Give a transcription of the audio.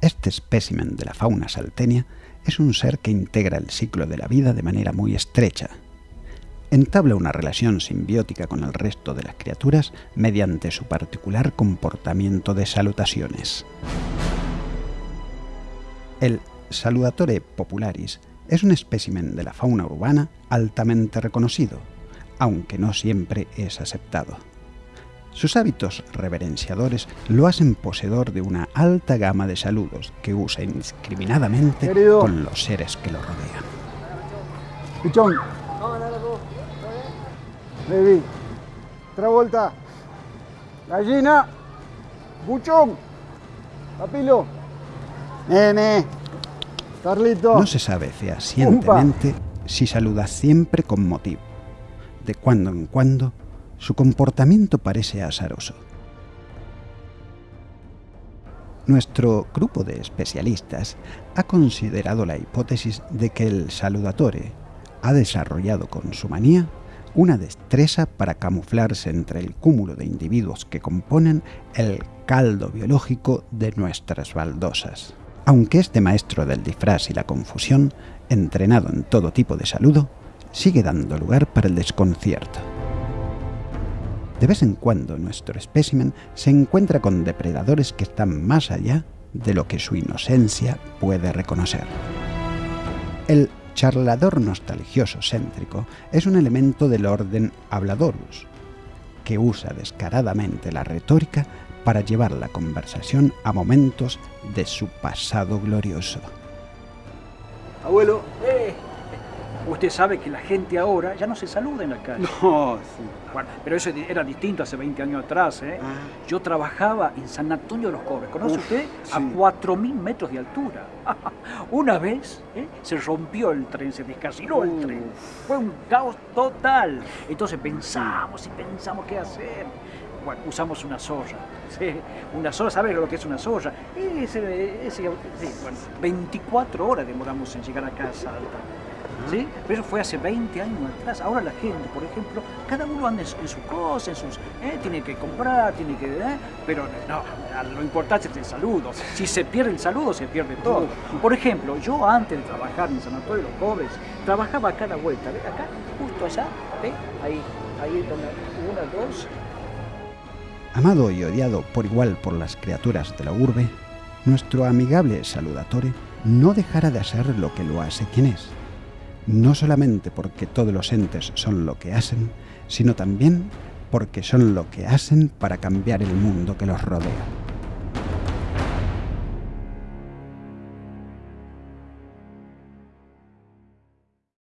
Este espécimen de la fauna saltenia es un ser que integra el ciclo de la vida de manera muy estrecha. Entabla una relación simbiótica con el resto de las criaturas mediante su particular comportamiento de salutaciones. El Saludatore popularis es un espécimen de la fauna urbana altamente reconocido, aunque no siempre es aceptado. Sus hábitos reverenciadores lo hacen poseedor de una alta gama de saludos que usa indiscriminadamente con los seres que lo rodean. Pichón. Baby. Travolta. Gallina. Buchón. Papilo. Nene. Carlito. No se sabe fehacientemente si saluda siempre con motivo. De cuando en cuando su comportamiento parece azaroso. Nuestro grupo de especialistas ha considerado la hipótesis de que el saludatore ha desarrollado con su manía una destreza para camuflarse entre el cúmulo de individuos que componen el caldo biológico de nuestras baldosas. Aunque este maestro del disfraz y la confusión, entrenado en todo tipo de saludo, sigue dando lugar para el desconcierto. De vez en cuando nuestro espécimen se encuentra con depredadores que están más allá de lo que su inocencia puede reconocer. El charlador nostalgioso céntrico es un elemento del orden habladorus, que usa descaradamente la retórica para llevar la conversación a momentos de su pasado glorioso. Abuelo, eh, Usted sabe que la gente ahora ya no se saluda en la calle. No, sí. Bueno, pero eso era distinto hace 20 años atrás. ¿eh? Ah. Yo trabajaba en San Antonio de los Cobres. ¿Conoce Uf, usted? A sí. 4.000 metros de altura. Una vez ¿eh? se rompió el tren, se descarriló el Uf. tren. Fue un caos total. Entonces pensamos y pensamos qué hacer. Bueno, usamos una zorra. ¿sí? Una zorra, ¿sabe lo que es una zorra? Ese, ese, sí, bueno, 24 horas demoramos en llegar a casa alta. ¿Sí? Pero fue hace 20 años atrás. Ahora la gente, por ejemplo, cada uno anda en su, en su cosa, en sus, ¿eh? tiene que comprar, tiene que... ¿eh? Pero no, lo importante es el saludo. Si se pierde el saludo, se pierde todo. Por ejemplo, yo antes de trabajar en San Antonio de los Pobres, trabajaba a la vuelta, ¿ve? Acá, justo allá, ¿ve? Ahí, ahí donde una, dos, Amado y odiado por igual por las criaturas de la urbe, nuestro amigable saludatore no dejará de hacer lo que lo hace quien es. No solamente porque todos los entes son lo que hacen, sino también porque son lo que hacen para cambiar el mundo que los rodea.